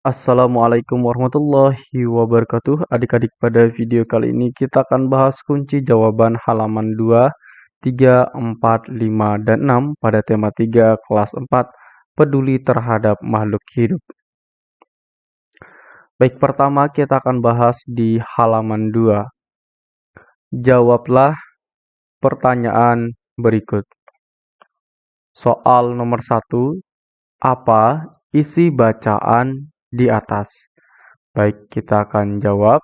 Assalamualaikum warahmatullahi wabarakatuh. Adik-adik pada video kali ini kita akan bahas kunci jawaban halaman 2, 3, 4, 5, dan 6 pada tema 3 kelas 4 peduli terhadap makhluk hidup. Baik pertama kita akan bahas di halaman 2 Jawablah pertanyaan berikut. Soal nomor 1 Apa isi bacaan di atas. Baik, kita akan jawab.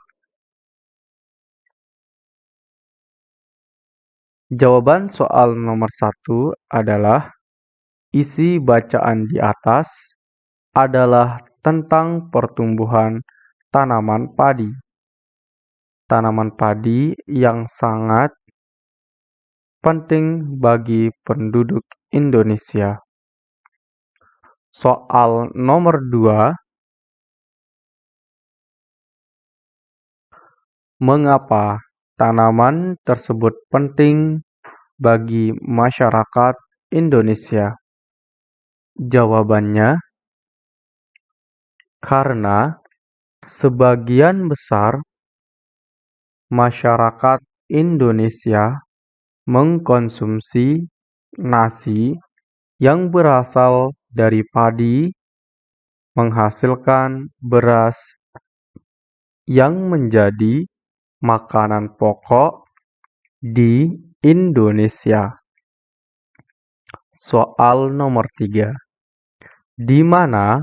Jawaban soal nomor satu adalah isi bacaan di atas adalah tentang pertumbuhan tanaman padi. Tanaman padi yang sangat penting bagi penduduk Indonesia. Soal nomor dua Mengapa tanaman tersebut penting bagi masyarakat Indonesia? Jawabannya, karena sebagian besar masyarakat Indonesia mengkonsumsi nasi yang berasal dari padi, menghasilkan beras yang menjadi makanan pokok di Indonesia. Soal nomor tiga, Di mana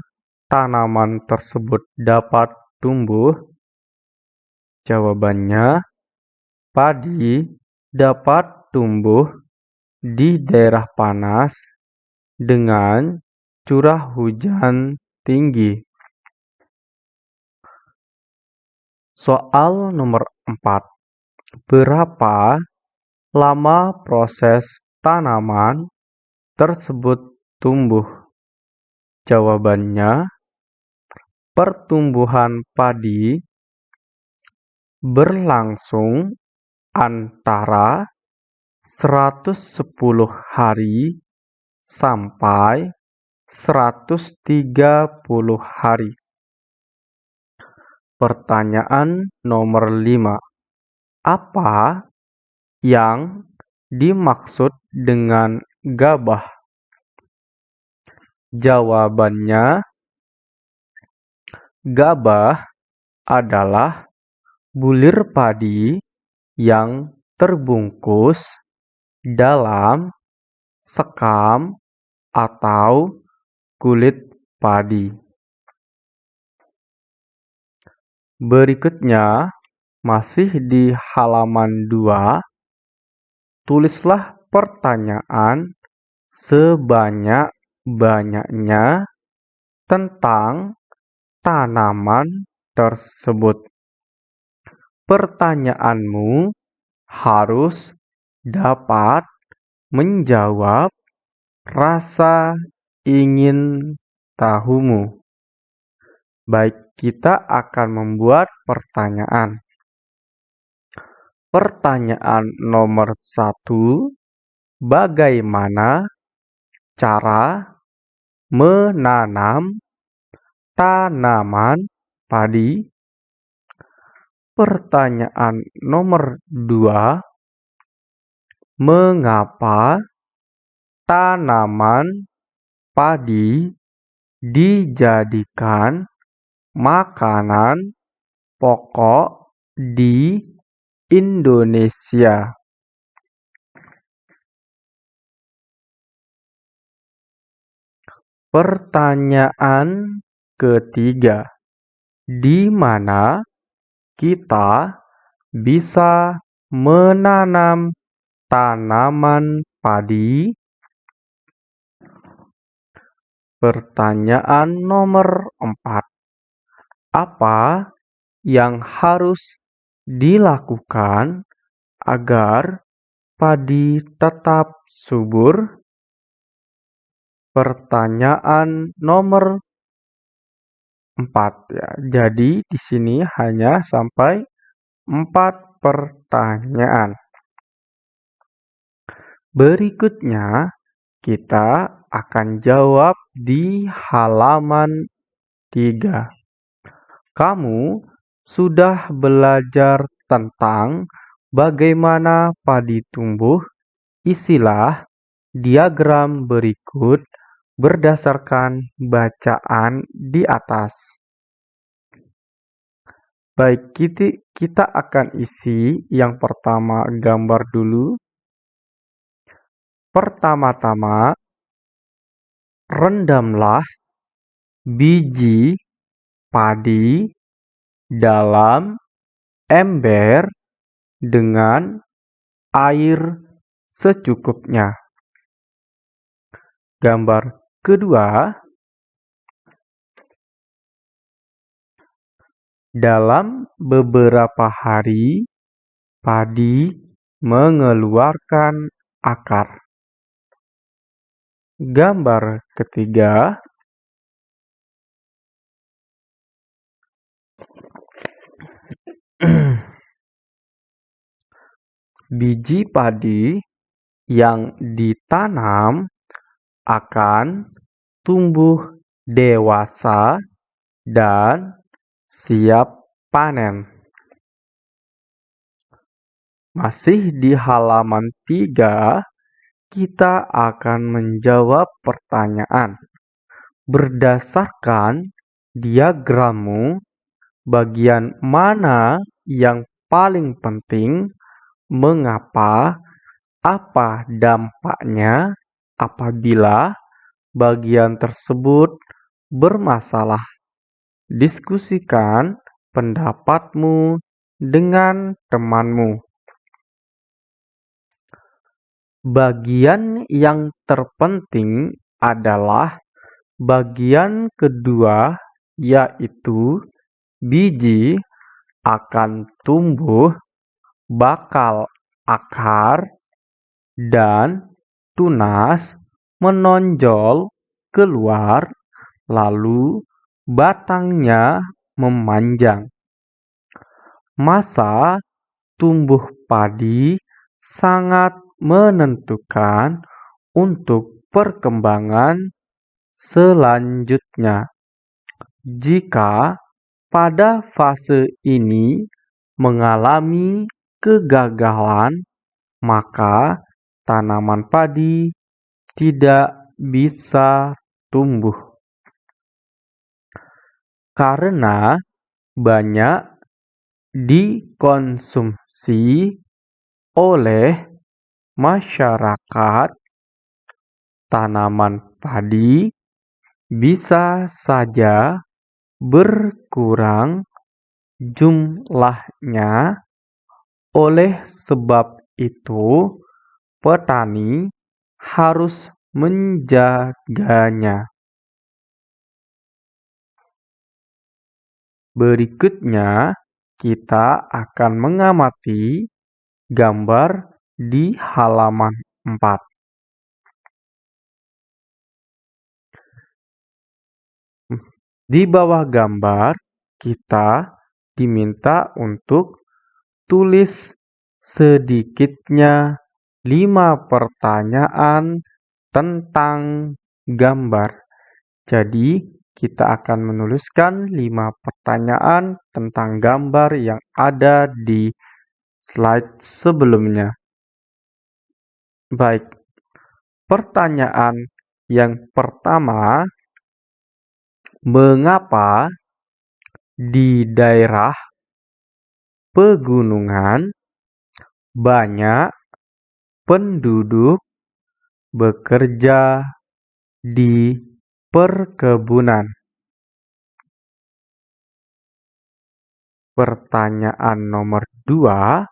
tanaman tersebut dapat tumbuh? Jawabannya, padi dapat tumbuh di daerah panas dengan curah hujan tinggi. Soal nomor 4. Berapa lama proses tanaman tersebut tumbuh? Jawabannya, pertumbuhan padi berlangsung antara 110 hari sampai 130 hari. Pertanyaan nomor 5. Apa yang dimaksud dengan gabah? Jawabannya, gabah adalah bulir padi yang terbungkus dalam sekam atau kulit padi. Berikutnya, masih di halaman 2, tulislah pertanyaan sebanyak-banyaknya tentang tanaman tersebut. Pertanyaanmu harus dapat menjawab rasa ingin tahumu. Baik, kita akan membuat pertanyaan. Pertanyaan nomor satu, bagaimana cara menanam tanaman padi? Pertanyaan nomor dua, mengapa tanaman padi dijadikan makanan pokok di Indonesia. Pertanyaan ketiga, di mana kita bisa menanam tanaman padi? Pertanyaan nomor empat, apa yang harus dilakukan agar padi tetap subur? Pertanyaan nomor empat ya. Jadi di sini hanya sampai empat pertanyaan. Berikutnya kita akan jawab di halaman 3. Kamu sudah belajar tentang bagaimana padi tumbuh. Isilah diagram berikut berdasarkan bacaan di atas. Baik, kita akan isi yang pertama gambar dulu. Pertama-tama, rendamlah biji padi dalam ember dengan air secukupnya. Gambar kedua, dalam beberapa hari padi mengeluarkan akar. Gambar ketiga biji padi yang ditanam akan tumbuh dewasa dan siap panen. Masih di halaman 3 kita akan menjawab pertanyaan. Berdasarkan diagrammu, bagian mana yang paling penting, mengapa, apa dampaknya apabila bagian tersebut bermasalah. Diskusikan pendapatmu dengan temanmu. Bagian yang terpenting adalah bagian kedua yaitu biji akan tumbuh, bakal akar, dan tunas menonjol keluar, lalu batangnya memanjang. Masa tumbuh padi sangat menentukan untuk perkembangan selanjutnya. Jika pada fase ini mengalami kegagalan, maka tanaman padi tidak bisa tumbuh. Karena banyak dikonsumsi oleh masyarakat, tanaman padi bisa saja berkurang jumlahnya. Oleh sebab itu, petani harus menjaganya. Berikutnya, kita akan mengamati gambar di halaman 4. Di bawah gambar, kita diminta untuk tulis sedikitnya lima pertanyaan tentang gambar. Jadi, kita akan menuliskan lima pertanyaan tentang gambar yang ada di slide sebelumnya. Baik, pertanyaan yang pertama, mengapa di daerah pegunungan banyak penduduk bekerja di perkebunan? Pertanyaan nomor dua,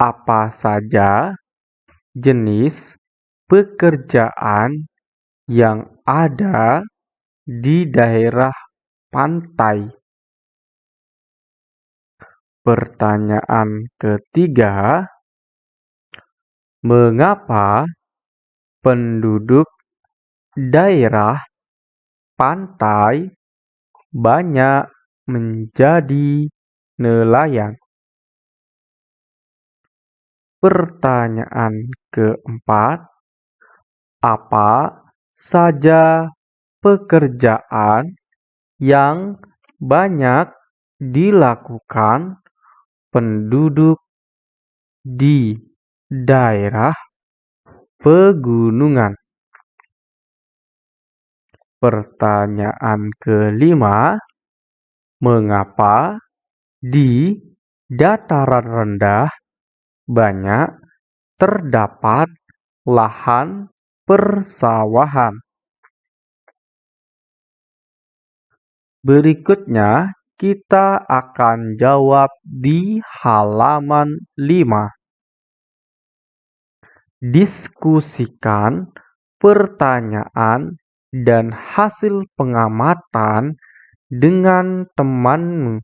apa saja jenis pekerjaan yang ada di daerah pantai. Pertanyaan ketiga, mengapa penduduk daerah pantai banyak menjadi nelayan? Pertanyaan keempat, apa saja pekerjaan yang banyak dilakukan penduduk di daerah pegunungan. Pertanyaan kelima, mengapa di dataran rendah banyak terdapat lahan persawahan? Berikutnya kita akan jawab di halaman 5. Diskusikan pertanyaan dan hasil pengamatan dengan temanmu.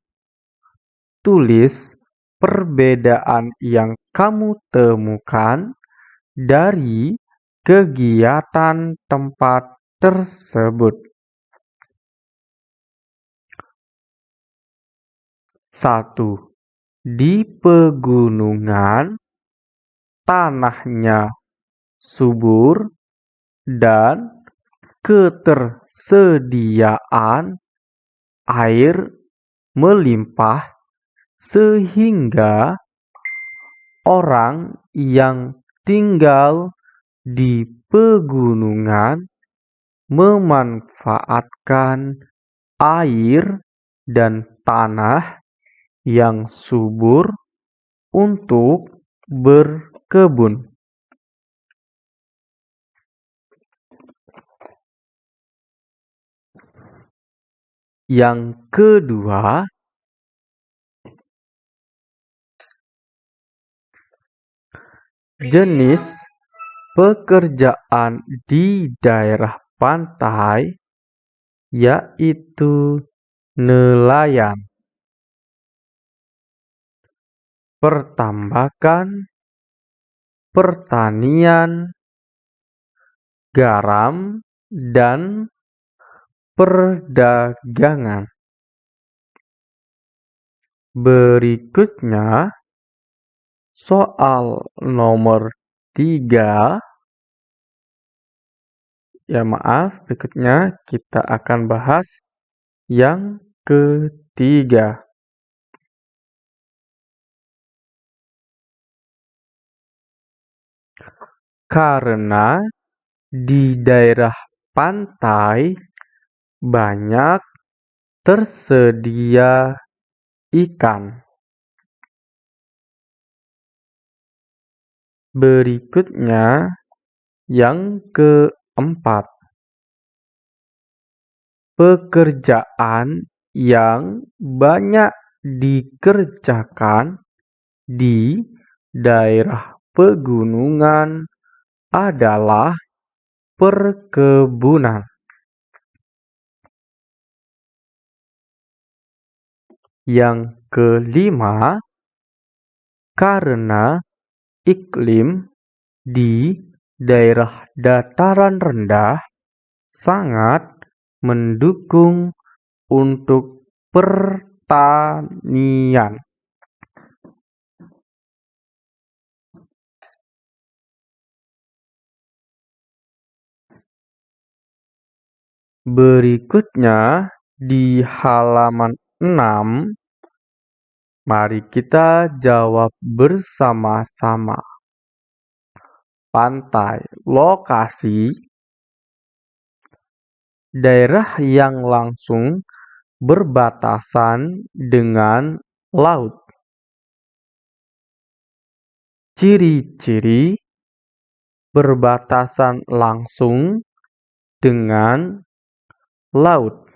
Tulis perbedaan yang kamu temukan dari kegiatan tempat tersebut. Satu, di pegunungan tanahnya subur dan ketersediaan air melimpah sehingga orang yang tinggal di pegunungan memanfaatkan air dan tanah yang subur untuk berkebun. Yang kedua, jenis pekerjaan di daerah pantai yaitu nelayan. Pertambakan, pertanian, garam, dan perdagangan. Berikutnya, soal nomor tiga. Ya maaf, berikutnya kita akan bahas yang ketiga. Karena di daerah pantai banyak tersedia ikan. Berikutnya yang keempat. Pekerjaan yang banyak dikerjakan di daerah pegunungan adalah perkebunan. Yang kelima, karena iklim di daerah dataran rendah sangat mendukung untuk pertanian. Berikutnya di halaman 6 mari kita jawab bersama-sama. Pantai, lokasi daerah yang langsung berbatasan dengan laut. Ciri-ciri berbatasan langsung dengan laut,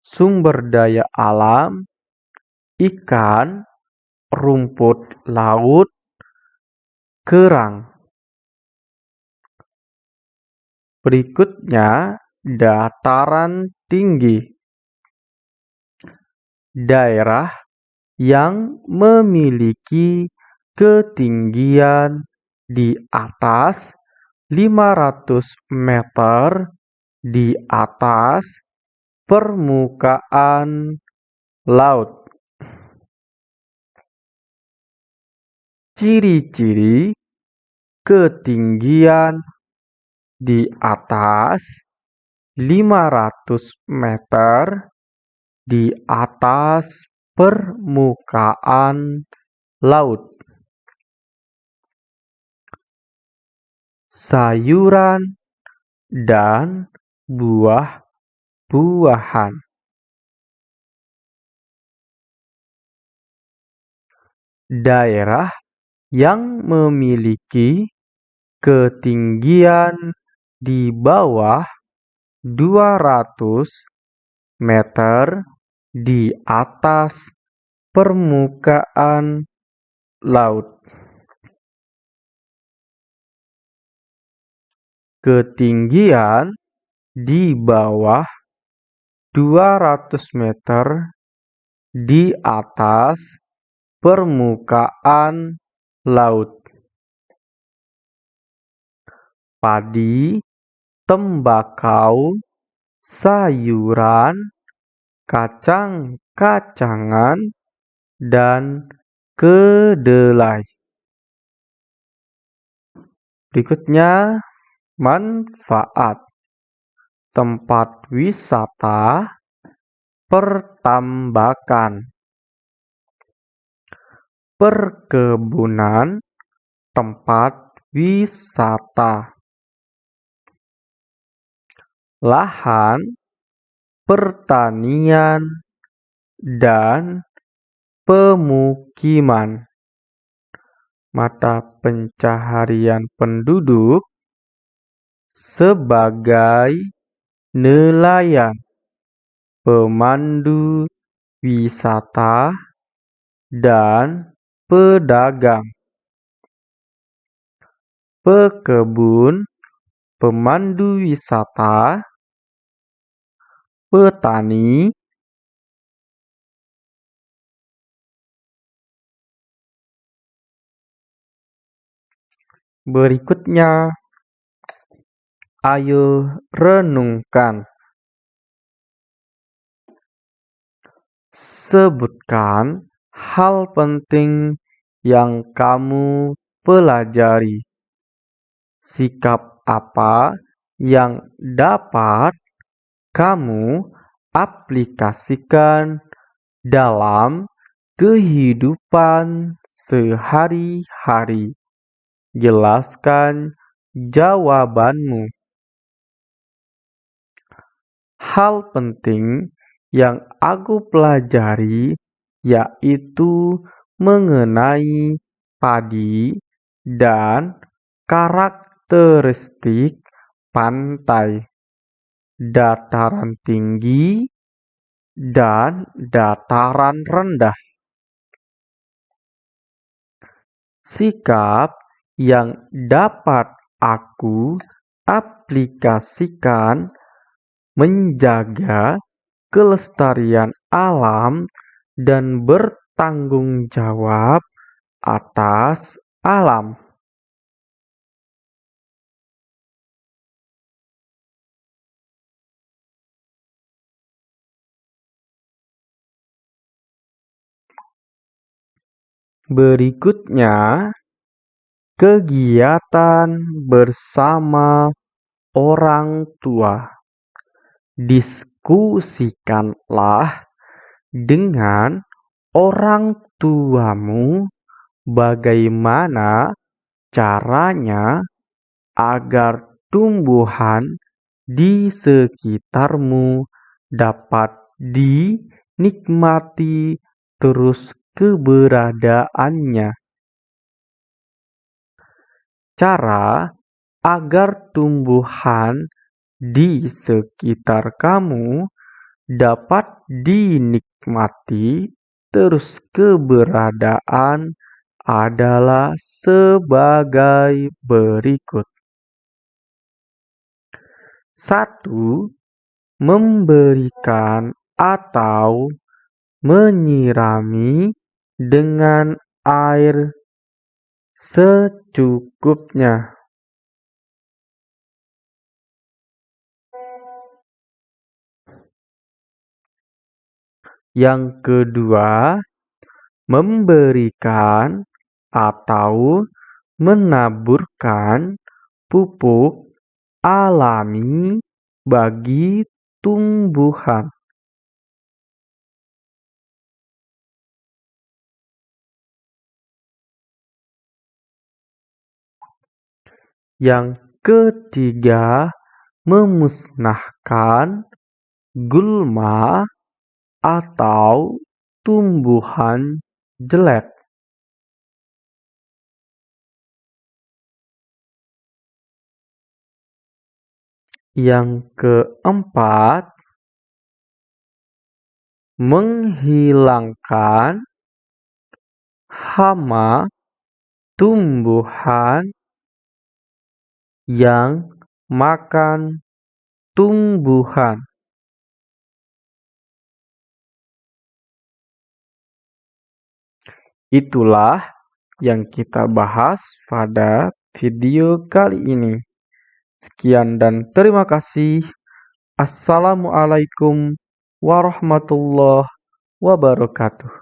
sumber daya alam, ikan, rumput laut, kerang. Berikutnya, dataran tinggi. Daerah yang memiliki ketinggian di atas 500 meter di atas permukaan laut. Ciri-ciri ketinggian di atas 500 meter di atas permukaan laut. Sayuran dan buah-buahan. Daerah yang memiliki ketinggian di bawah 200 meter di atas permukaan laut. Ketinggian di bawah 200 meter di atas permukaan laut. padi, tembakau, sayuran, kacang-kacangan, dan kedelai. Berikutnya, manfaat. Tempat wisata pertambakan. Perkebunan tempat wisata. Lahan pertanian, dan pemukiman. Mata pencaharian penduduk sebagai nelayan, pemandu wisata, dan pedagang. Pekebun, pemandu wisata, petani Berikutnya, ayo renungkan. Sebutkan hal penting yang kamu pelajari. Sikap apa yang dapat kamu aplikasikan dalam kehidupan sehari-hari. Jelaskan jawabanmu. Hal penting yang aku pelajari yaitu mengenai padi dan karakteristik pantai dataran tinggi, dan dataran rendah. Sikap yang dapat aku aplikasikan menjaga kelestarian alam dan bertanggung jawab atas alam. Berikutnya, kegiatan bersama orang tua. Diskusikanlah dengan orang tuamu bagaimana caranya agar tumbuhan di sekitarmu dapat dinikmati terus keberadaannya. Cara agar tumbuhan di sekitar kamu dapat dinikmati terus keberadaan adalah sebagai berikut. Satu, memberikan atau menyirami dengan air secukupnya. Yang kedua, memberikan atau menaburkan pupuk alami bagi tumbuhan. Yang ketiga, memusnahkan gulma atau tumbuhan jelek. Yang keempat, menghilangkan hama tumbuhan yang makan tumbuhan. Itulah yang kita bahas pada video kali ini. Sekian dan terima kasih. Assalamualaikum warahmatullahi wabarakatuh.